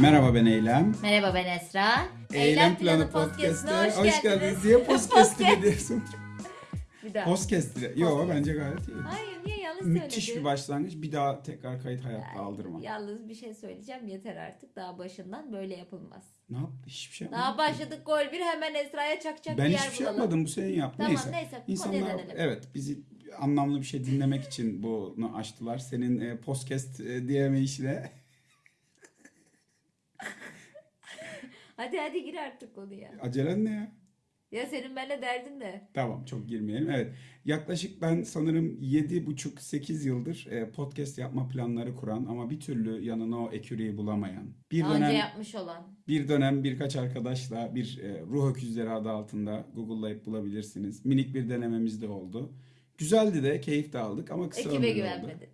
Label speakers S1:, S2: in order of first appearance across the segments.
S1: Merhaba ben Eylem.
S2: Merhaba ben Esra.
S1: Eylem Planı Podcast'e hoş, geldiniz. Diye podcast ediyorsun.
S2: Bir daha.
S1: Podcast dire. Yo bence gayet iyi.
S2: Hayır niye
S1: Müthiş
S2: söyledin?
S1: bir başlangıç. Bir daha tekrar kayıt hayatta aldırma.
S2: Yalnız bir şey söyleyeceğim yeter artık. Daha başından böyle yapılmaz.
S1: Ne yaptı? Hiçbir şey yapmadım.
S2: Daha başladık gol bir hemen Esra'ya çakacak
S1: Ben
S2: bir yer
S1: hiçbir şey
S2: bulalım.
S1: yapmadım. Bu senin yaptın.
S2: Tamam,
S1: neyse.
S2: neyse,
S1: İnsanlar evet bizi anlamlı bir şey dinlemek için bunu açtılar. Senin e, podcast e, diyemeyişle.
S2: Hadi hadi gir artık konuya.
S1: Acelen ne ya?
S2: Ya senin benimle derdin ne?
S1: Tamam çok girmeyelim. Evet. Yaklaşık ben sanırım 7,5-8 yıldır e, podcast yapma planları kuran ama bir türlü yanına o eküriyi bulamayan. Bir
S2: Daha
S1: dönem
S2: önce yapmış olan.
S1: bir dönem birkaç arkadaşla bir e, ruh öküzleri adı altında Google'layıp bulabilirsiniz. Minik bir denememiz de oldu. Güzeldi de, keyif de aldık ama kısa
S2: Ekibe
S1: ömürlü oldu.
S2: güvenmedi.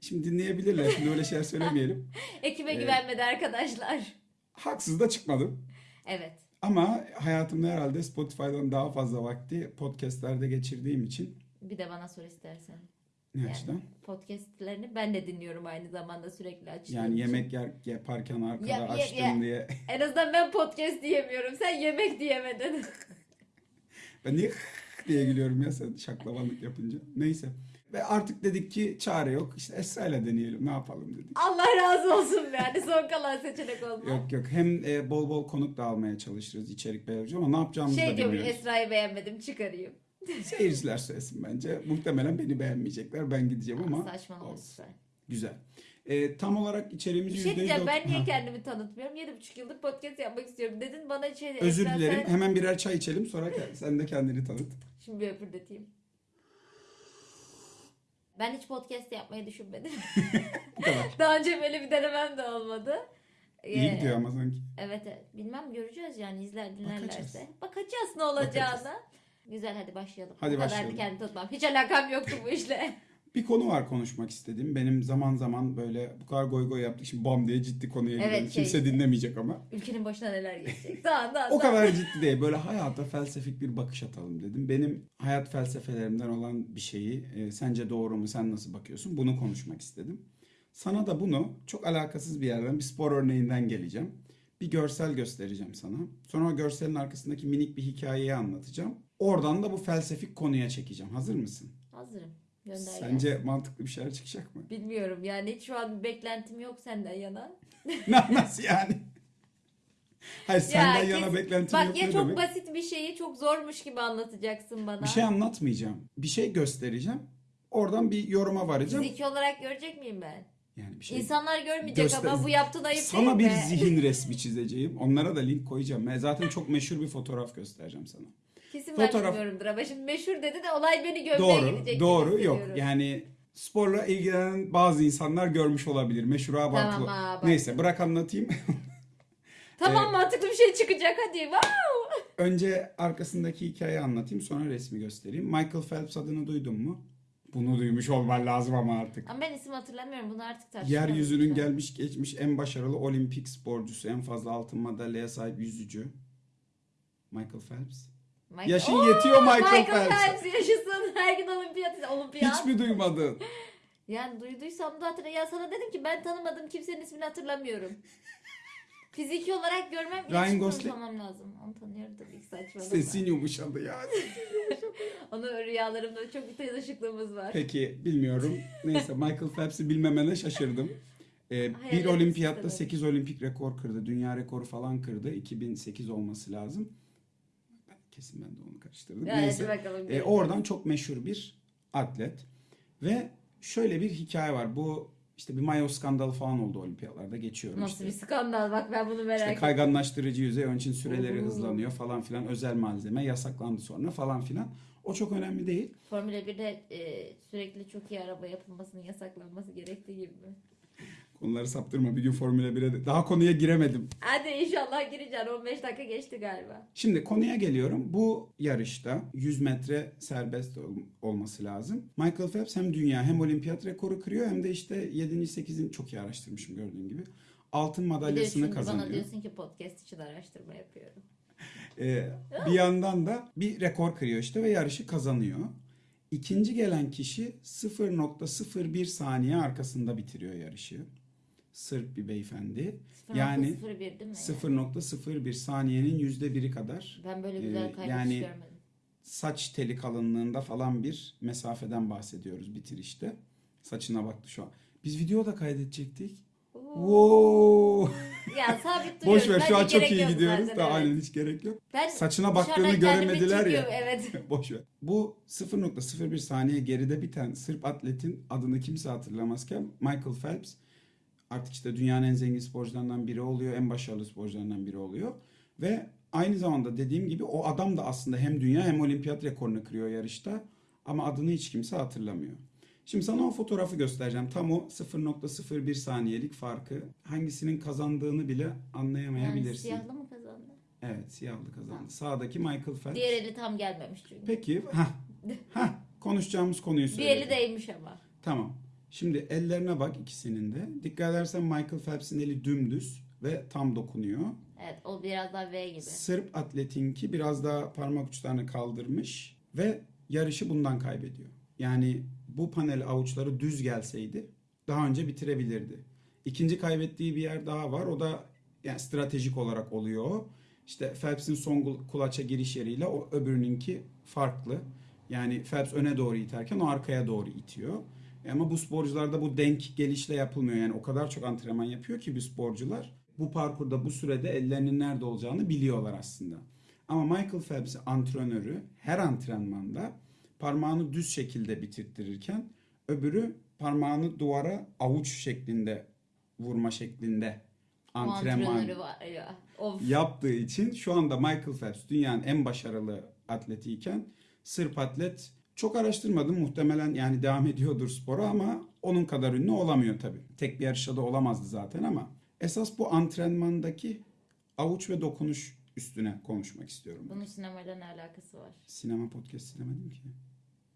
S1: Şimdi dinleyebilirler. Şimdi öyle şeyler söylemeyelim.
S2: Ekibe
S1: Evet.
S2: güvenmedi arkadaşlar.
S1: Haksız da çıkmadım.
S2: Evet.
S1: Ama hayatımda herhalde Spotify'dan daha fazla vakti podcastlerde geçirdiğim için
S2: Bir de bana sor istersen.
S1: ne
S2: Yani
S1: açıdan?
S2: Podcastlerini ben de dinliyorum aynı zamanda sürekli açtığım
S1: Yani
S2: için.
S1: yemek yer, yaparken arkada
S2: Ya- ya-
S1: açtım
S2: ya.
S1: diye.
S2: En azından ben podcast diyemiyorum. Sen yemek diyemedin.
S1: Ben niye diye gülüyorum ya sen şaklabanlık yapınca. Neyse. Ve artık dedik ki çare yok. İşte Esra'yla deneyelim ne yapalım dedik.
S2: Allah razı olsun. Yani son kalan seçenek olma.
S1: Yok yok hem e, bol bol konuk da almaya çalışırız içerik belirleyici ama ne yapacağımızı
S2: Şey
S1: da bilmiyoruz.
S2: Esra'yı beğenmedim çıkarayım.
S1: Seyirciler söylesin bence. Muhtemelen beni beğenmeyecekler. Ben gideceğim ama
S2: Saçmalama lütfen.
S1: güzel. E, tam olarak içeriğimiz
S2: Bir
S1: %100
S2: şey diyeceğim ben niye
S1: Ha,
S2: kendimi tanıtmıyorum? 7,5 yıldır podcast yapmak istiyorum. Dedin bana şey
S1: Özür
S2: Esra,
S1: dilerim.
S2: sen-
S1: Hemen birer çay içelim sonra sen de kendini tanıt.
S2: Şimdi bir öpürdeteyim. Ben hiç podcast yapmayı düşünmedim.
S1: Bu kadar.
S2: Daha önce böyle bir denemem de olmadı.
S1: İyi
S2: Ee,
S1: gidiyor ama sanki.
S2: Evet evet. Bilmem göreceğiz yani izler dinlerlerse.
S1: Bakacağız.
S2: Ne olacağına. Güzel hadi başlayalım.
S1: Hadi
S2: Bu kadar
S1: başlayalım.
S2: kendimi tutmam. Hiç alakam yoktu bu işle.
S1: Bir konu var konuşmak istediğim. Benim zaman zaman böyle bu kadar goy goy yaptık. Şimdi bam diye ciddi konuya
S2: Evet,
S1: girelim.
S2: şey
S1: Kimse
S2: işte.
S1: dinlemeyecek ama.
S2: Ülkenin başına neler gelecek. Daha daha
S1: O kadar ciddi değil. Böyle hayata felsefik bir bakış atalım dedim. Benim hayat felsefelerimden olan bir şeyi e, sence doğru mu sen nasıl bakıyorsun bunu konuşmak istedim. Sana da bunu çok alakasız bir yerden bir spor örneğinden geleceğim. Bir görsel göstereceğim sana. Sonra o görselin arkasındaki minik bir hikayeyi anlatacağım. Oradan da bu felsefik konuya çekeceğim. Hazır mısın?
S2: Hazırım. Gönder
S1: Sence mantıklı bir şeyler çıkacak mı?
S2: Bilmiyorum yani hiç şu an bir beklentim yok senden yana.
S1: Na- Nasıl yani? Hayır senden
S2: Ya
S1: yana
S2: kes-
S1: beklentim
S2: Bak
S1: yok
S2: ya
S1: ne
S2: çok
S1: demek?
S2: basit bir şeyi çok zormuş gibi anlatacaksın bana.
S1: Bir şey anlatmayacağım. Bir şey göstereceğim. Oradan bir yoruma varacağım.
S2: Fiziki olarak görecek miyim ben?
S1: Yani bir şey.
S2: İnsanlar görmeyecek
S1: Göster-
S2: ama bu yaptığın ayıp
S1: Sana
S2: değil
S1: bir
S2: mi?
S1: zihin resmi çizeceğim. Onlara da link koyacağım. Ben zaten çok meşhur bir fotoğraf göstereceğim sana.
S2: Kesin ben
S1: Fotoğraf-
S2: bilmiyorumdur ama şimdi meşhur dedi de olay beni gömmeye
S1: doğru,
S2: gidecek. gibi
S1: doğru yok. Yani sporla ilgilenen bazı insanlar görmüş olabilir. Meşhur abartılı.
S2: Tamam, bak.
S1: Neyse bırak anlatayım.
S2: Tamam
S1: Ee,
S2: mantıklı bir şey çıkacak hadi. Wow.
S1: Önce arkasındaki hikayeyi anlatayım sonra resmi göstereyim. Michael Phelps adını duydun mu? Bunu duymuş olman lazım ama artık.
S2: Ama ben isim hatırlamıyorum bunu artık tartışalım.
S1: Yeryüzünün gelmiş geçmiş en başarılı olimpik sporcusu, en fazla altın madalyaya sahip yüzücü. Michael Phelps.
S2: Michael-
S1: Yaşın
S2: Oo,
S1: yetiyor Michael,
S2: Michael
S1: Phelps'e.
S2: Phelps yaşasın. Her gün olimpiyat. Olimpiyat.
S1: Hiç mi duymadın?
S2: Yani duyduysam da hatırla. Ya sana dedim ki ben tanımadığım kimsenin ismini hatırlamıyorum. Fiziki olarak görmem
S1: Ryan Gosling.
S2: kurmam lazım. Onu tanıyorum tabii ki saçmalama.
S1: Sesin yumuşadı ya.
S2: Onun rüyalarımda çok bir tanışıklığımız var.
S1: Peki bilmiyorum. Neyse Michael Phelps'i bilmemene şaşırdım. Ee, bir olimpiyatta
S2: etmişsin
S1: 8 olimpik rekor kırdı. Dünya rekoru falan kırdı. 2008 olması lazım. Kesin ben de onu karıştırdım.
S2: Yani
S1: Neyse.
S2: bakalım.
S1: E, oradan çok meşhur bir atlet. Ve şöyle bir hikaye var. Bu işte bir mayo skandalı falan oldu olimpiyatlarda geçiyorum
S2: Nasıl
S1: işte.
S2: bir skandal bak ben bunu merak
S1: İşte
S2: ettim.
S1: kayganlaştırıcı yüzey onun için süreleri
S2: Oo.
S1: hızlanıyor falan filan özel malzeme yasaklandı sonra falan filan. O çok önemli değil.
S2: Formula 1'de e, sürekli çok iyi araba yapılmasının yasaklanması gerektiği gibi mi?
S1: Konuları saptırma bir gün Formula 1'e de. Daha konuya giremedim.
S2: Hadi inşallah gireceksin. 15 dakika geçti galiba.
S1: Şimdi konuya geliyorum. Bu yarışta 100 metre serbest ol- olması lazım. Michael Phelps hem dünya hem olimpiyat rekoru kırıyor hem de işte 7. 8. çok iyi araştırmışım gördüğün gibi. Altın madalyasını
S2: şimdi bana
S1: kazanıyor.
S2: diyorsun ki podcast için araştırma yapıyorum.
S1: Ee, bir yandan da bir rekor kırıyor işte ve yarışı kazanıyor. İkinci gelen kişi 0.01 saniye arkasında bitiriyor yarışı. Sırp bir beyefendi.
S2: 0.01
S1: Yani
S2: değil mi?
S1: 0.01 saniyenin yüzde biri kadar
S2: Ben böyle güzel
S1: Ee,
S2: kaynak
S1: yani-
S2: görmedim.
S1: saç teli kalınlığında falan bir mesafeden bahsediyoruz bitirişte. Saçına baktı şu an. Biz video da kaydedecektik. Wow.
S2: Ya sabit duruyoruz.
S1: Boş ver şu an çok iyi gidiyoruz. Daha
S2: evet.
S1: aynen hiç gerek yok.
S2: Ben
S1: Saçına baktığını göremediler ya.
S2: Evet.
S1: Boş ver. Bu 0.01 saniye geride biten Sırp atletin adını kimse hatırlamazken Michael Phelps artık işte dünyanın en zengin sporcularından biri oluyor. En başarılı sporcularından biri oluyor. Ve aynı zamanda dediğim gibi o adam da aslında hem dünya hem olimpiyat rekorunu kırıyor yarışta. Ama adını hiç kimse hatırlamıyor. Şimdi sana o fotoğrafı göstereceğim. Tam o 0.01 saniyelik farkı. Hangisinin kazandığını bile
S2: Yani
S1: anlayamayabilirsin.
S2: siyahlı mı kazandı?
S1: Evet siyahlı kazandı. Sağdaki Michael Phelps.
S2: Diğer eli tam gelmemiş çünkü.
S1: Peki, ha, ha konuşacağımız konuyu
S2: Bir
S1: söyle.
S2: eli değmiş ama.
S1: Tamam. Şimdi ellerine bak ikisinin de. Dikkat edersen Michael Phelps'in eli dümdüz ve tam dokunuyor.
S2: Evet o biraz daha V gibi.
S1: Sırp atletinki biraz daha parmak uçlarını kaldırmış ve yarışı bundan kaybediyor. Yani bu panel avuçları düz gelseydi daha önce bitirebilirdi. İkinci kaybettiği bir yer daha var. O da yani stratejik olarak oluyor. İşte Phelps'in son kul- kulaça giriş yeriyle o öbürününki farklı. Yani Phelps öne doğru iterken o arkaya doğru itiyor. Ama bu sporcularda bu denk gelişle yapılmıyor. Yani o kadar çok antrenman yapıyor ki bu sporcular bu parkurda bu sürede ellerinin nerede olacağını biliyorlar aslında. Ama Michael Phelps antrenörü her antrenmanda parmağını düz şekilde bitirttirirken öbürü parmağını duvara avuç şeklinde vurma şeklinde antrenman yaptığı için şu anda Michael Phelps dünyanın en başarılı atletiyken Sırp atlet çok araştırmadım muhtemelen yani devam ediyordur spora ama onun kadar ünlü olamıyor tabii. Tek bir yarışta da olamazdı zaten ama esas bu antrenmandaki avuç ve dokunuş üstüne konuşmak istiyorum.
S2: Bunun sinemayla ne alakası var?
S1: Sinema podcast sinemedim ki.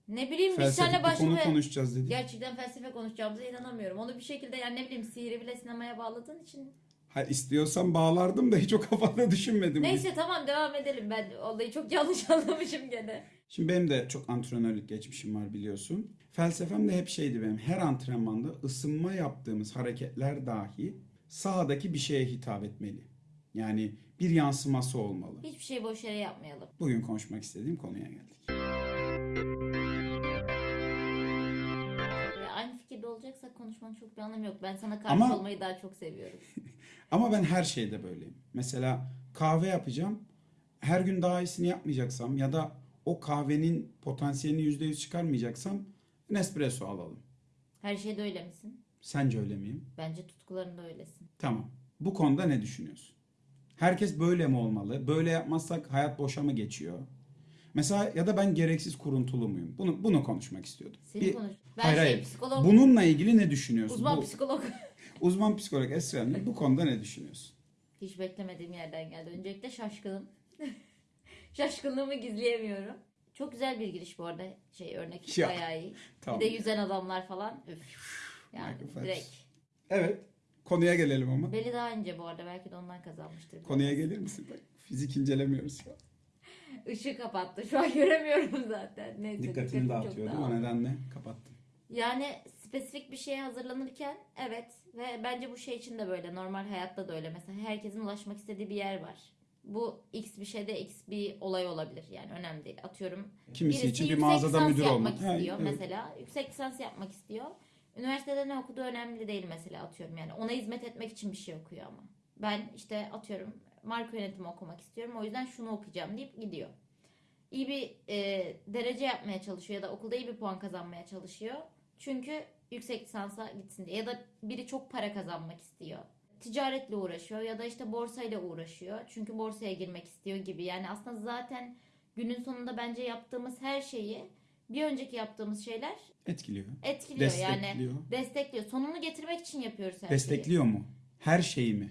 S2: Ne bileyim biz
S1: Felsefik
S2: seninle
S1: bir konu
S2: başka
S1: konuşacağız dedik.
S2: gerçekten felsefe konuşacağımıza inanamıyorum. Onu bir şekilde yani ne bileyim sihri bile sinemaya bağladığın için.
S1: Ha, istiyorsan bağlardım da hiç o kafada düşünmedim.
S2: Neyse tamam devam edelim. Ben olayı çok yanlış anlamışım gene.
S1: Şimdi benim de çok antrenörlük geçmişim var biliyorsun. Felsefem de hep şeydi benim. Her antrenmanda ısınma yaptığımız hareketler dahi sahadaki bir şeye hitap etmeli. Yani bir yansıması olmalı.
S2: Hiçbir şey boş yere yapmayalım.
S1: Bugün konuşmak istediğim konuya geldik.
S2: Konuşmanın çok bir anlamı yok. Ben sana karşı
S1: Ama-
S2: olmayı daha çok seviyorum.
S1: Ama ben her şeyde böyleyim. Mesela kahve yapacağım. Her gün daha iyisini yapmayacaksam ya da o kahvenin potansiyelini %100 çıkarmayacaksam Nespresso alalım.
S2: Her şeyde öyle misin?
S1: Sence öyle miyim?
S2: Bence tutkularında öylesin.
S1: Tamam. Bu konuda ne düşünüyorsun? Herkes böyle mi olmalı? Böyle yapmazsak hayat boşa mı geçiyor? Mesela ya da ben gereksiz kuruntulu muyum? Bunu bunu konuşmak istiyordum.
S2: Senin
S1: Bir-
S2: konuş. Ben
S1: hayır,
S2: şey
S1: hayır.
S2: psikolog,
S1: Bununla ilgili ne düşünüyorsun?
S2: uzman
S1: Bu-
S2: psikolog.
S1: uzman psikolog Esra Hanım, bu konuda ne düşünüyorsun?
S2: Hiç beklemediğim yerden geldi. Öncelikle şaşkınım. Şaşkınlığımı gizleyemiyorum. Çok güzel bir giriş bu arada. Şey örnek
S1: Ya,
S2: bayağı iyi.
S1: Tamam.
S2: Bir de yüzen adamlar falan. Üf. Yani direkt.
S1: Evet. Konuya gelelim ama.
S2: Beli daha ince bu arada. Belki de ondan kazanmıştır.
S1: Konuya gelir misin? Bak, fizik incelemiyoruz an.
S2: Işığı kapattı. Şu an göremiyorum zaten. Neyse,
S1: Dikkatini dağıtıyor değil mi? O nedenle kapattım.
S2: Yani spesifik bir şeye hazırlanırken evet ve bence bu şey için de böyle normal hayatta da öyle mesela herkesin ulaşmak istediği bir yer var. Bu X bir şeyde X bir olay olabilir yani önemli değil. Atıyorum
S1: Kimisi
S2: birisi
S1: için bir
S2: yüksek
S1: mağazada
S2: lisans
S1: müdür
S2: yapmak
S1: olmak. Ha,
S2: istiyor
S1: evet.
S2: mesela. Yüksek lisans yapmak istiyor. Üniversitede ne okuduğu önemli değil mesela atıyorum yani. Ona hizmet etmek için bir şey okuyor ama. Ben işte atıyorum marka yönetimi okumak istiyorum. O yüzden şunu okuyacağım deyip gidiyor. İyi bir e, derece yapmaya çalışıyor ya da okulda iyi bir puan kazanmaya çalışıyor. Çünkü yüksek lisansa gitsin diye. Ya da biri çok para kazanmak istiyor. Ticaretle uğraşıyor ya da işte borsayla uğraşıyor. Çünkü borsaya girmek istiyor gibi. Yani aslında zaten günün sonunda bence yaptığımız her şeyi bir önceki yaptığımız şeyler
S1: Etkiliyor.
S2: etkiliyor yani
S1: Destekliyor.
S2: destekliyor. Sonunu getirmek için yapıyoruz her şeyi.
S1: Destekliyor mu? Her şeyi mi?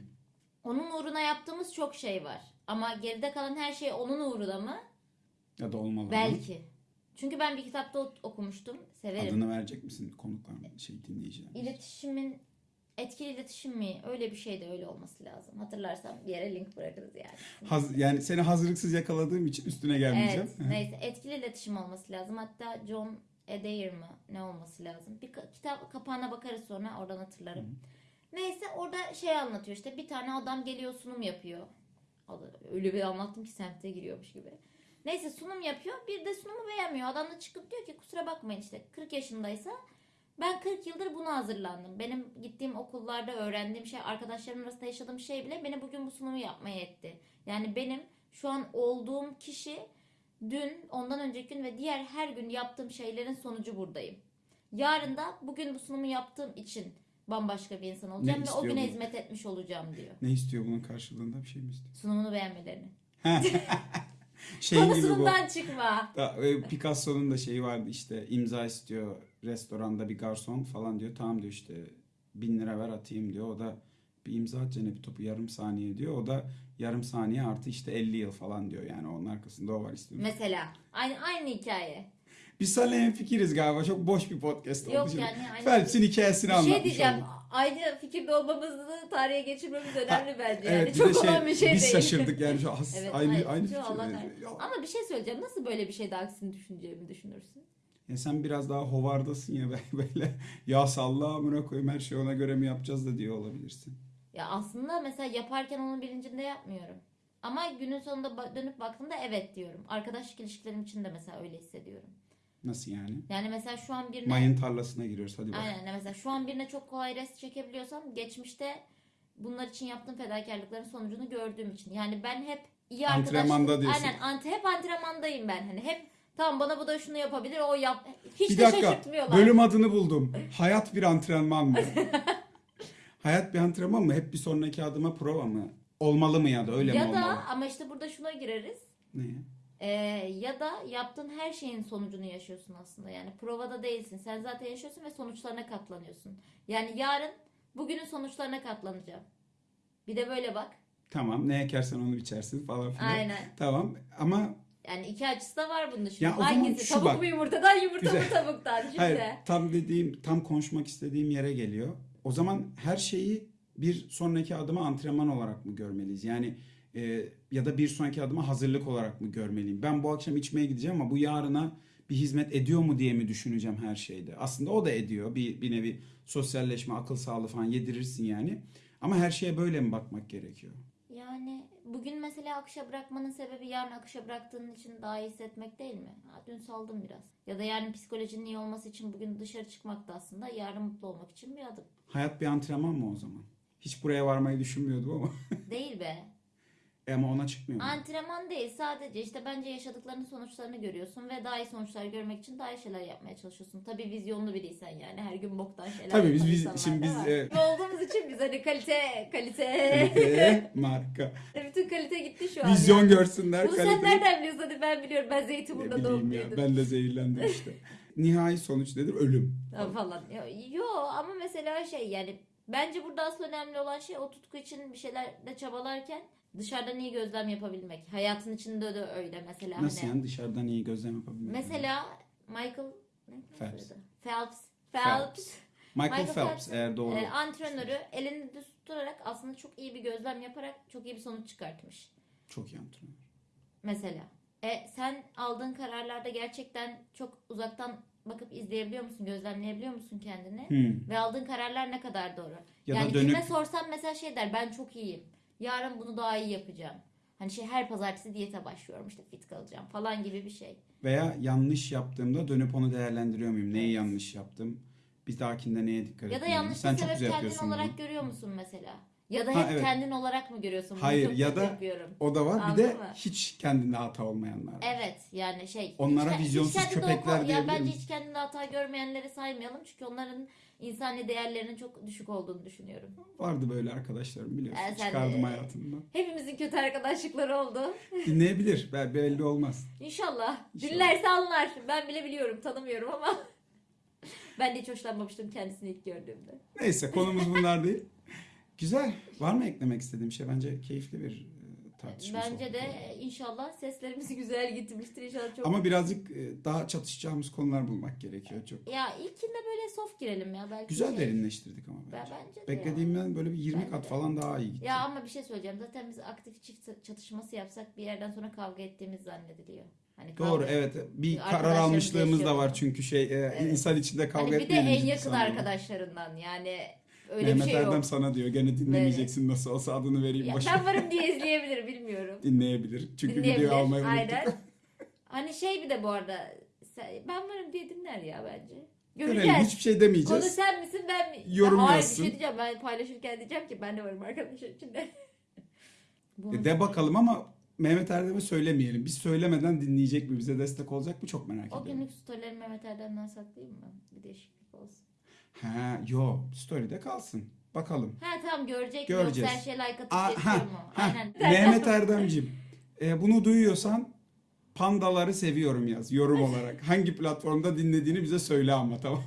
S2: Onun uğruna yaptığımız çok şey var. Ama geride kalan her şey onun uğruna mı?
S1: Ya da olmalı mı?
S2: Belki. Çünkü ben bir kitapta okumuştum. Severim.
S1: Adını verecek misin konukların, şey dinleyiciler?
S2: İletişimin etkili iletişim mi? Öyle bir şey de öyle olması lazım. Hatırlarsam bir yere link bırakırız yani.
S1: Haz, yani seni hazırlıksız yakaladığım için üstüne gelmeyeceğim.
S2: Evet, neyse etkili iletişim olması lazım. Hatta John Adair mı ne olması lazım? Bir kitap kapağına bakarız sonra oradan hatırlarım. Neyse orada şey anlatıyor işte bir tane adam geliyor sunum yapıyor. Öyle bir anlattım ki semte giriyormuş gibi. Neyse sunum yapıyor. Bir de sunumu beğenmiyor. Adam da çıkıp diyor ki kusura bakmayın işte 40 yaşındaysa ben 40 yıldır buna hazırlandım. Benim gittiğim okullarda öğrendiğim şey, arkadaşlarım arasında yaşadığım şey bile beni bugün bu sunumu yapmaya etti. Yani benim şu an olduğum kişi dün, ondan önceki gün ve diğer her gün yaptığım şeylerin sonucu buradayım. Yarın da bugün bu sunumu yaptığım için bambaşka bir insan olacağım ve o
S1: istiyor
S2: güne
S1: bu?
S2: hizmet etmiş olacağım diyor.
S1: Ne istiyor bunun karşılığında bir şey mi istiyor?
S2: Sunumunu beğenmelerini.
S1: Şey gibi bu.
S2: Konusundan çıkma.
S1: Da, e, Picasso'nun da şeyi vardı işte imza istiyor restoranda bir garson falan diyor. Tamam diyor işte bin lira ver atayım diyor. O da bir imza atacaksın bir topu yarım saniye diyor. O da yarım saniye artı işte 50 yıl falan diyor. Yani onun arkasında o var istiyorum.
S2: Mesela aynı aynı hikaye.
S1: Biz seninle fikiriz galiba. Çok boş bir podcast oldu.
S2: Yok
S1: şimdi.
S2: yani aynı
S1: Phelps'in hikayesini
S2: bir şey diyeceğim.
S1: olduk.
S2: Aynı fikirde olmamızı tarihe geçirmemiz önemli bence. Yani
S1: Evet
S2: çok
S1: şey,
S2: olan bir şey
S1: biz
S2: değil.
S1: şaşırdık yani şu as,
S2: Evet,
S1: aynı aynı
S2: kahretsin.
S1: Ya-
S2: Ama bir şey söyleyeceğim. Nasıl böyle bir şeyde aksini düşüneceğimi düşünürsün?
S1: Ya sen biraz daha hovardasın ya böyle ya salla amına koyayım her şeyi ona göre mi yapacağız da diyor olabilirsin.
S2: Ya aslında mesela yaparken onun bilincinde yapmıyorum. Ama günün sonunda dönüp baktığımda evet diyorum. Arkadaşlık ilişkilerim için de mesela öyle hissediyorum.
S1: Nasıl yani?
S2: Yani mesela şu an birine
S1: Mayın tarlasına giriyoruz hadi bak.
S2: aynen mesela şu an birine çok kolay rest çekebiliyorsam geçmişte bunlar için yaptığım fedakarlıkların sonucunu gördüğüm için. Yani ben hep iyi arkadaşlık
S1: Antrenmanda diyorsun.
S2: Aynen ante, hep antrenmandayım ben. Hani hep tamam bana bu da şunu yapabilir o yap. Hiç
S1: Bir
S2: de
S1: dakika
S2: şaşırtmıyorlar.
S1: bölüm adını buldum. Hayat bir antrenman mı? Hayat bir antrenman mı? Hep bir sonraki adıma prova mı? Olmalı mı ya da öyle
S2: ya
S1: mi
S2: da
S1: olmalı?
S2: ama işte burada şuna gireriz.
S1: Ne?
S2: Ee, ya da yaptığın her şeyin sonucunu yaşıyorsun aslında. Yani provada değilsin. Sen zaten yaşıyorsun ve sonuçlarına katlanıyorsun. Yani yarın bugünün sonuçlarına katlanacağım. Bir de böyle bak.
S1: Tamam ne ekersen onu biçersin falan filan.
S2: Aynen.
S1: Tamam ama
S2: Yani iki açısı da var bunun şimdi.
S1: Ya o zaman
S2: Hangisi?
S1: şu
S2: Tavuk
S1: bak.
S2: mu yumurtadan, yumurta mı
S1: Güzel.
S2: tavuktan? Şimdi.
S1: hayır tam dediğim tam konuşmak istediğim yere geliyor. O zaman her şeyi bir sonraki adıma antrenman olarak mı görmeliyiz? Yani e, ya da bir sonraki adıma hazırlık olarak mı görmeliyim? Ben bu akşam içmeye gideceğim ama bu yarına bir hizmet ediyor mu diye mi düşüneceğim her şeyde? Aslında o da ediyor. Bir, bir nevi sosyalleşme, akıl sağlığı falan yedirirsin yani. Ama her şeye böyle mi bakmak gerekiyor?
S2: Yani bugün mesela akışa bırakmanın sebebi yarın akışa bıraktığın için daha iyi hissetmek değil mi? Ha, dün saldım biraz. Ya da yarın psikolojinin iyi olması için bugün dışarı çıkmak da aslında yarın mutlu olmak için bir adım.
S1: Hayat bir antrenman mı o zaman? Hiç buraya varmayı düşünmüyordum ama.
S2: Değil be.
S1: E ama ona çıkmıyor mu?
S2: Antrenman değil sadece işte bence yaşadıklarının sonuçlarını görüyorsun ve daha iyi sonuçlar görmek için daha iyi şeyler yapmaya çalışıyorsun. Tabii vizyonlu biriysen yani her gün boktan şeyler
S1: Tabii biz- biz- şimdi biz, e,
S2: olduğumuz için biz hani kalite kalite
S1: Kalite, marka.
S2: bütün kalite gitti şu an.
S1: Vizyon
S2: yani.
S1: görsünler.
S2: Bunu sen
S1: kalite-
S2: nereden biliyorsun? Hadi ben biliyorum. Ben Zeytinburnu'da doğup büyüdüm.
S1: Ben de zehirlendim işte. Nihai sonuç nedir? Ölüm.
S2: Ha, falan. Yo, yo ama mesela şey yani bence burada asıl önemli olan şey o tutku için bir şeylerle çabalarken dışarıdan iyi gözlem yapabilmek. Hayatın içinde de öyle mesela.
S1: Nasıl
S2: hani.
S1: yani dışarıdan iyi gözlem yapabilmek?
S2: Mesela Michael ne
S1: Phelps.
S2: Phelps.
S1: Phelps. Michael,
S2: Michael
S1: Phelps,
S2: Phelps,
S1: eğer doğru.
S2: e, antrenörü elini düz tutarak aslında çok iyi bir gözlem yaparak çok iyi bir sonuç çıkartmış.
S1: Çok iyi antrenör.
S2: Mesela. E, sen aldığın kararlarda gerçekten çok uzaktan bakıp izleyebiliyor musun, gözlemleyebiliyor musun kendini?
S1: Hmm.
S2: Ve aldığın kararlar ne kadar doğru?
S1: Ya
S2: yani
S1: dönüp
S2: kime sorsam mesela şey der ben çok iyiyim. Yarın bunu daha iyi yapacağım. Hani şey her pazartesi diyete başlıyorum işte fit kalacağım falan gibi bir şey.
S1: veya yanlış yaptığımda dönüp onu değerlendiriyor muyum? Neyi yanlış yaptım? Bir dahakinde neye dikkat
S2: Ya da
S1: etmeliyim?
S2: yanlış
S1: Sen
S2: bir
S1: çok
S2: sebep kendin olarak
S1: bunu.
S2: görüyor musun mesela? Ya da
S1: Ha,
S2: hep
S1: evet.
S2: kendin olarak mı görüyorsun? Bunu
S1: Hayır,
S2: çok
S1: ya da-
S2: yapıyorum.
S1: O da var. Bir
S2: Anladın
S1: de
S2: mı?
S1: hiç kendinde hata olmayanlar var.
S2: Evet yani şey.
S1: Onlara
S2: hiç- hiç
S1: vizyonsuz
S2: kendinde
S1: köpekler
S2: oku- Ya
S1: diyebilir
S2: bence
S1: miyiz?
S2: hiç kendinde hata görmeyenleri saymayalım. Çünkü onların insani değerlerinin çok düşük olduğunu düşünüyorum.
S1: Vardı böyle arkadaşlarım biliyorsun.
S2: Ee, sen
S1: Çıkardım hayatımdan.
S2: Hepimizin kötü arkadaşlıkları oldu.
S1: Dinleyebilir. Bel- Belli olmaz.
S2: İnşallah.
S1: İnşallah.
S2: Dinlerse anlar. Ben bile biliyorum. Tanımıyorum ama. ben de hiç hoşlanmamıştım kendisini ilk gördüğümde.
S1: Neyse konumuz bunlar değil. Güzel. Var mı eklemek istediğim şey? Bence keyifli bir e, tartışma.
S2: Bence
S1: sohbet
S2: de inşallah seslerimiz güzel gitmiştir. İnşallah çok.
S1: Ama birazcık e, daha çatışacağımız konular bulmak gerekiyor çok.
S2: Ya ilkinde böyle soft girelim ya. Belki
S1: Güzel
S2: şey-
S1: derinleştirdik ama
S2: Ben,
S1: bence.
S2: bence de ya.
S1: Beklediğimden böyle bir 20
S2: Bence
S1: kat
S2: de.
S1: falan daha iyi gitti.
S2: Ya ama bir şey söyleyeceğim. Zaten biz aktif çift çatışması yapsak bir yerden sonra kavga ettiğimiz zannediliyor. Hani
S1: Doğru
S2: kavga-
S1: evet. Bir karar almışlığımız da var çünkü şey e,
S2: Evet.
S1: insan içinde kavga
S2: Hani bir de en yakın arkadaşlarından yani Öyle
S1: Mehmet
S2: bir şey
S1: Erdem
S2: yok.
S1: sana diyor. Gene dinlemeyeceksin nasıl olsa adını vereyim
S2: Ya
S1: başına.
S2: ben varım diye izleyebilir bilmiyorum.
S1: Dinleyebilir. Çünkü
S2: Dinleyebilir.
S1: videoyu almayı unuttuk.
S2: Aynen. Hani şey bir de bu arada ben varım diye dinler ya bence.
S1: Görelim.
S2: Göreceğiz.
S1: Hiçbir şey
S2: Konu
S1: demeyeceğiz.
S2: sen misin ben mi?
S1: Yorum
S2: Ya Hayır
S1: yazsın.
S2: bir şey diyeceğim ben paylaşırken diyeceğim ki ben de varım arkadaşlar içinde.
S1: E, De bakalım ama Mehmet Erdem'e söylemeyelim. Biz söylemeden dinleyecek mi? Bize destek olacak mı? Çok merak
S2: O
S1: ediyorum.
S2: günlük storyleri Mehmet Erdem'den saklayayım mı? Bir değişiklik olsun.
S1: Ha, yo. Story'de kalsın. Bakalım.
S2: Ha tamam görecek
S1: Göreceğiz.
S2: yoksa her şey like atıp
S1: Aa, ha,
S2: mu?
S1: ha.
S2: Aynen.
S1: Mehmet Erdem'cim e, bunu duyuyorsan pandaları seviyorum yaz yorum olarak. Hangi platformda dinlediğini bize söyle ama tamam?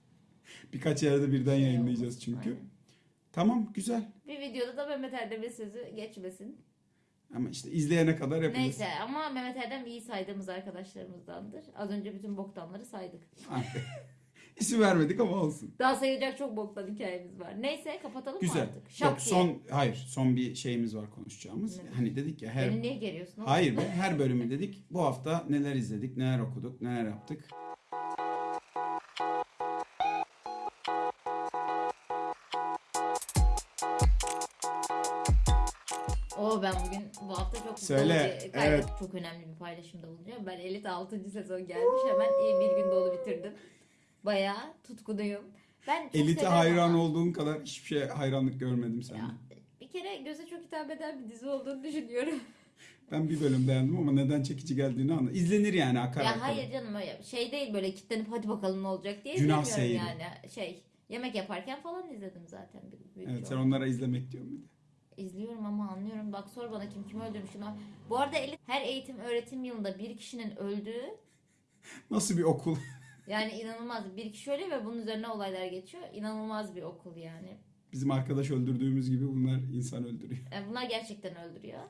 S1: Birkaç yerde birden yayınlayacağız çünkü.
S2: aynen.
S1: Tamam güzel.
S2: Bir videoda da Mehmet Erdem'in sözü geçmesin.
S1: Ama işte izleyene kadar yapacağız.
S2: Neyse ama Mehmet Erdem iyi saydığımız arkadaşlarımızdandır. Az önce bütün boktanları saydık.
S1: İsim vermedik ama olsun.
S2: Daha sayacak çok boktan hikayemiz var. Neyse kapatalım mı
S1: Güzel.
S2: artık? Şak
S1: Yok
S2: diye.
S1: son hayır son bir şeyimiz var konuşacağımız.
S2: Ne?
S1: Hani dedik ya her
S2: Beni niye geriyorsun? oğlum?
S1: Hayır be her bölümü dedik. Bu hafta neler izledik, neler okuduk, neler yaptık.
S2: Oo ben bugün bu hafta çok
S1: Söyle,
S2: dolu bir, gayet
S1: evet.
S2: çok önemli bir paylaşımda bulunacağım. Ben Elit 6. sezon gelmiş hemen iyi bir gün dolu bitirdim. Bayağı tutkunuyum. Ben çok
S1: Elite
S2: severim
S1: hayran
S2: ama
S1: olduğun kadar hiçbir şeye hayranlık görmedim sende.
S2: Ya, bir kere göze çok hitap eden bir dizi olduğunu düşünüyorum.
S1: Ben bir bölüm beğendim ama neden çekici geldiğini anla. İzlenir yani akar
S2: ya
S1: akar.
S2: hayır canım öyle şey değil böyle kitlenip hadi bakalım ne olacak diye
S1: Günah
S2: izlemiyorum
S1: seyri.
S2: yani. Şey yemek yaparken falan izledim zaten. büyük
S1: Evet sen onlara izlemek diyorum bir de.
S2: İzliyorum ama anlıyorum. Bak sor bana kim kimi öldürmüş. Şuna- Bu arada Elit her eğitim öğretim yılında bir kişinin öldüğü
S1: Nasıl bir okul?
S2: yani inanılmaz. Bir kişi ölüyor ve bunun üzerine olaylar geçiyor. İnanılmaz bir okul yani.
S1: Bizim arkadaş öldürdüğümüz gibi bunlar insan öldürüyor.
S2: Yani bunlar gerçekten öldürüyor.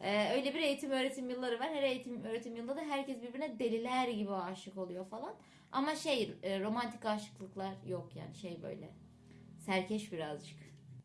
S2: Ee, öyle bir eğitim öğretim yılları var. Her eğitim öğretim yılında da herkes birbirine deliler gibi aşık oluyor falan. Ama şey e, romantik aşıklıklar yok yani şey böyle. Serkeş birazcık.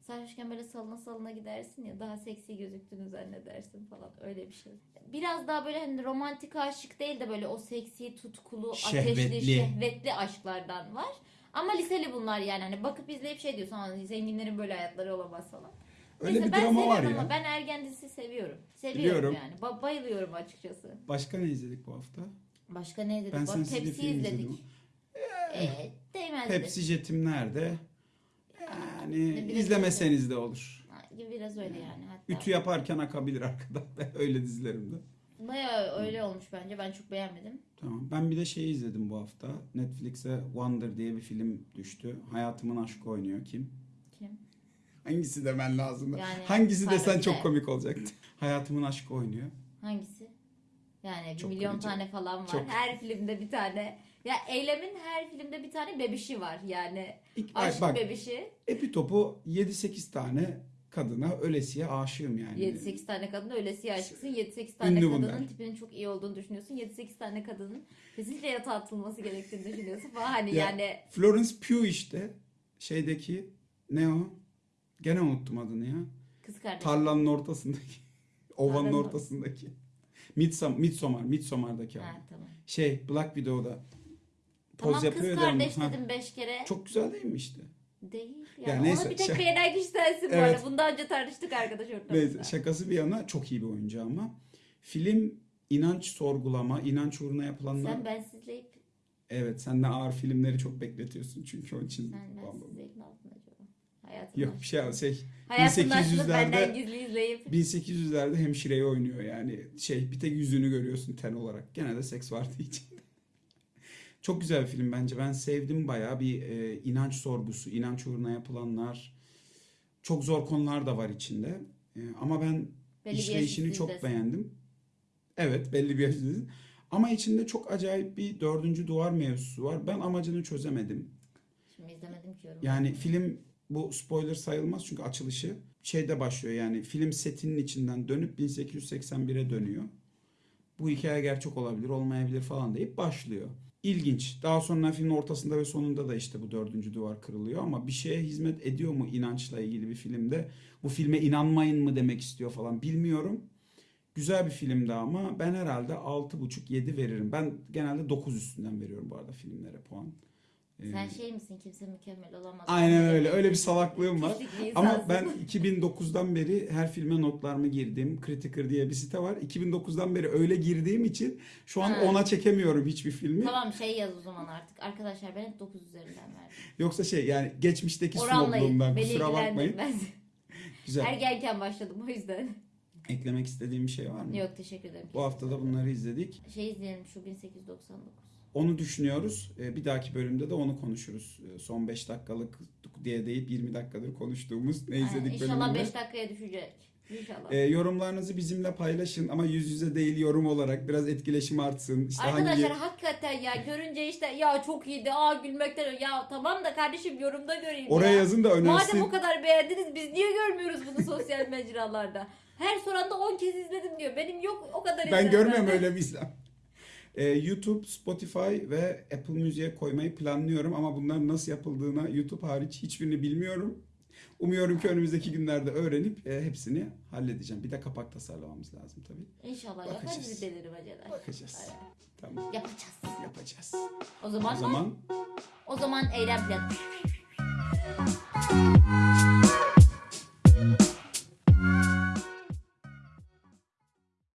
S2: Sarhoşken böyle salına salına gidersin ya daha seksi gözüktüğünü zannedersin falan öyle bir şey. Biraz daha böyle hani romantik aşık değil de böyle o seksi, tutkulu, ateşli,
S1: Şehvetli.
S2: şehvetli aşklardan var. Ama liseli bunlar yani hani bakıp izleyip şey diyorsun "Aa, zenginlerin böyle hayatları olamaz falan.
S1: Öyle
S2: Neyse,
S1: bir
S2: ben
S1: drama var
S2: seviyorum
S1: ya.
S2: Ama ben ergen dizisi seviyorum. Seviyorum
S1: Biliyorum.
S2: yani. Ba- bayılıyorum açıkçası.
S1: Başka ne izledik bu hafta?
S2: Başka ne izledik?
S1: Ben
S2: Bak
S1: sensiz bir
S2: Pepsi
S1: film
S2: izledik. Ee, değmezdi.
S1: Pepsi jetim nerede? Yani
S2: biraz
S1: izlemeseniz de olur.
S2: Biraz öyle yani. Hatta
S1: Ütü yaparken akabilir arkada. Ben öyle dizilerimde.
S2: Bayağı öyle olmuş bence. Ben çok beğenmedim.
S1: Tamam. Ben bir de şeyi izledim bu hafta. Netflix'e Wonder diye bir film düştü. Hayatımın aşkı oynuyor. Kim?
S2: Kim?
S1: Hangisi demen lazım?
S2: Yani
S1: Hangisi desen
S2: pardon,
S1: çok
S2: de-
S1: komik olacaktı. Hayatımın aşkı oynuyor.
S2: Hangisi? Yani bir
S1: Çok
S2: milyon
S1: komik.
S2: tane falan var.
S1: Çok.
S2: Her filmde bir tane. Ya Eylem'in her filmde bir tane bebişi var. Yani
S1: İlk,
S2: aşk
S1: bak
S2: bebişi.
S1: Epitop'u 7-8 tane kadına ölesiye aşığım yani.
S2: 7-8 tane kadın öylesiye aşıksın. 7-8 tane
S1: Ünlü
S2: kadının
S1: bunlar.
S2: tipinin çok iyi olduğunu düşünüyorsun. 7-8 tane kadının kesinlikle yatağa atılması gerektiğini düşünüyorsun falan. Hani
S1: Ya,
S2: yani
S1: Florence Pugh işte şeydeki ne o? Gene unuttum adını ya.
S2: kız kardeşi.
S1: Tarlanın ortasındaki. Ovanın ortasındaki. Midsom, Midsommar, Midsommar'daki abi.
S2: Ha, tamam.
S1: Şey Black Widow'da poz
S2: Tamam
S1: yapıyor
S2: kız kardeş
S1: Ha,
S2: dedim 5 kere.
S1: Çok güzel değil mi işte?
S2: Değil.
S1: Ya
S2: Yani
S1: neyse,
S2: ona bir tek
S1: şaka-
S2: beğenen kişi sensin bu
S1: Evet.
S2: arada. Bundan önce tartıştık arkadaş ortamında.
S1: Neyse şakası bir yana çok iyi bir oyuncu ama. Film inanç sorgulama, inanç uğruna yapılanlar.
S2: Sen bensizleyip
S1: Evet sen de ağır filmleri çok bekletiyorsun çünkü onun için.
S2: sen bensizleyip ne yaptın acaba? Hayatın
S1: Yok bir şey şey
S2: Hayatın aşkını
S1: 1800'lerde
S2: benden gizli izleyip
S1: 1800'lerde hemşireyi oynuyor yani şey bir tek yüzünü görüyorsun ten olarak. Gene de seks vardı içinde. Çok güzel bir film bence. Ben sevdim bayağı bir e, inanç sorgusu, inanç uğruna yapılanlar. Çok zor konular da var içinde. E, ama ben
S2: belli
S1: işleyişini çok beğendim. Evet belli bir yaş üstündesin. Ama içinde çok acayip bir dördüncü duvar mevzusu var. Ben amacını çözemedim.
S2: Şimdi izlemedim ki yorum.
S1: Yani film bu spoiler sayılmaz çünkü açılışı şeyde başlıyor yani film setinin içinden dönüp 1881'e dönüyor. Bu hikaye gerçek olabilir olmayabilir falan deyip başlıyor. İlginç. Daha sonra filmin ortasında ve sonunda da işte bu dördüncü duvar kırılıyor ama bir şeye hizmet ediyor mu inançla ilgili bir filmde? Bu filme inanmayın mı demek istiyor falan bilmiyorum. Güzel bir filmdi ama ben herhalde 6.5-7 veririm. Ben genelde 9 üstünden veriyorum bu arada filmlere puan. Ee,
S2: Sen şey misin kimse mükemmel olamaz.
S1: Aynen öyle. Öyle bir salaklığım var. Ama ben 2009'dan beri her filme notlarımı girdim. Critiker diye bir site var. 2009'dan beri öyle girdiğim için şu an
S2: Ha.
S1: ona çekemiyorum hiçbir filmi.
S2: Tamam şey yaz o zaman artık. Arkadaşlar ben hep 9 üzerinden verdim.
S1: Yoksa şey yani geçmişteki snobluğumdan
S2: Beni
S1: kusura bakmayın.
S2: ilgilendirmez.
S1: Güzel.
S2: Ergenken başladım o yüzden.
S1: Eklemek istediğim bir şey var mı?
S2: Yok teşekkür ederim.
S1: Bu hafta da bunları izledik.
S2: Şey izleyelim şu 1899.
S1: Onu düşünüyoruz. Ee, Bir dahaki bölümde de onu konuşuruz. Ee, Son 5 dakikalık diye deyip 20 dakikadır konuştuğumuz ne izledik
S2: İnşallah
S1: bölümünde.
S2: 5 dakikaya düşecek. İnşallah.
S1: Ee, yorumlarınızı bizimle paylaşın ama yüz yüze değil yorum olarak biraz etkileşim artsın. İşte
S2: Arkadaşlar
S1: hangi
S2: hakikaten ya görünce işte ya çok iyiydi aa gülmekten ya tamam da kardeşim yorumda göreyim
S1: oraya
S2: ya.
S1: yazın da önersin.
S2: Madem o kadar beğendiniz biz niye görmüyoruz bunu sosyal mecralarda? Her soranda 10 kez izledim diyor. Benim yok o kadar
S1: Ben
S2: izlemem.
S1: görmüyorum öyle bir İslam. Ee, YouTube, Spotify ve Apple Music'e koymayı planlıyorum ama bunların nasıl yapıldığına YouTube hariç hiçbirini bilmiyorum. Umuyorum ki önümüzdeki günlerde öğrenip e, hepsini halledeceğim. Bir de kapak tasarlamamız lazım tabii.
S2: İnşallah
S1: Bakacağız.
S2: bizi delirmeceler.
S1: Bakacağız.
S2: Aynen.
S1: Tamam.
S2: Yapacağız.
S1: Yapacağız.
S2: O zaman
S1: O zaman
S2: o zaman eylem planı.